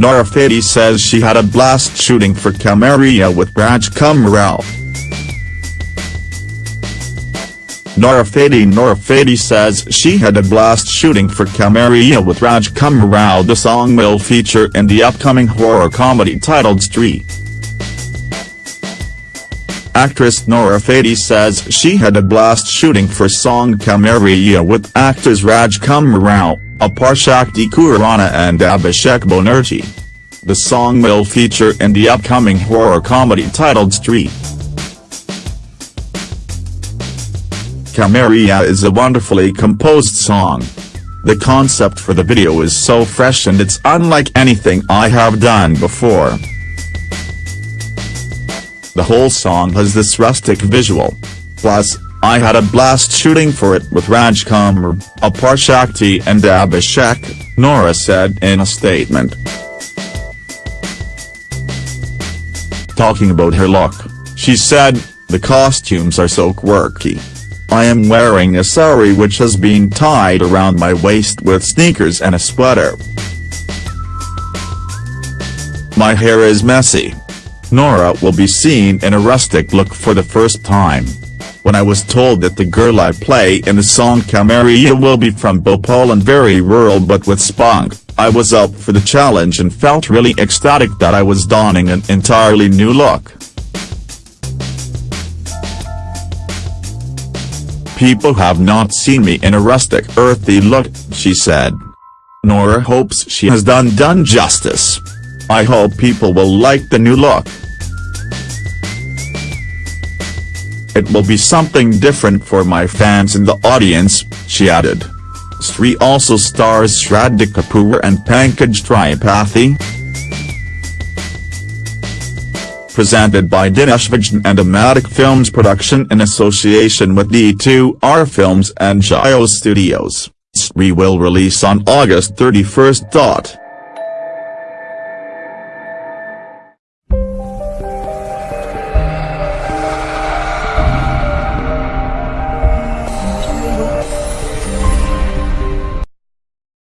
Nora Fatehi says she had a blast shooting for Kamaria with Rajkummar Rao. Nora Fatehi Nora Fatehi says she had a blast shooting for Kamaria with Rajkummar Rao the song will feature in the upcoming horror comedy titled Stree. Actress Nora Fatehi says she had a blast shooting for song Kamaria with actors Rajkummar Rao, Aparshakti Khurana and Abhishek Banerjee. The song will feature in the upcoming horror comedy titled Stree. Kamaria is a wonderfully composed song. The concept for the video is so fresh and it's unlike anything I have done before. The whole song has this rustic visual. Plus, I had a blast shooting for it with Rajkummar, Aparshakti and Abhishek, Nora said in a statement. Talking about her look, she said, the costumes are so quirky. I am wearing a sari which has been tied around my waist with sneakers and a sweater. My hair is messy. Nora will be seen in a rustic look for the first time. When I was told that the girl I play in the song Kamaria will be from Bhopal and very rural but with spunk, I was up for the challenge and felt really ecstatic that I was donning an entirely new look. People have not seen me in a rustic earthy look, she said. Nora hopes she has done done justice. I hope people will like the new look. It will be something different for my fans in the audience, she added. Stree also stars Shraddha Kapoor and Pankaj Tripathi. presented by Dinesh Vijan and a Maddock Films production in association with D2R Films and Jio Studios. Stree will release on August 31.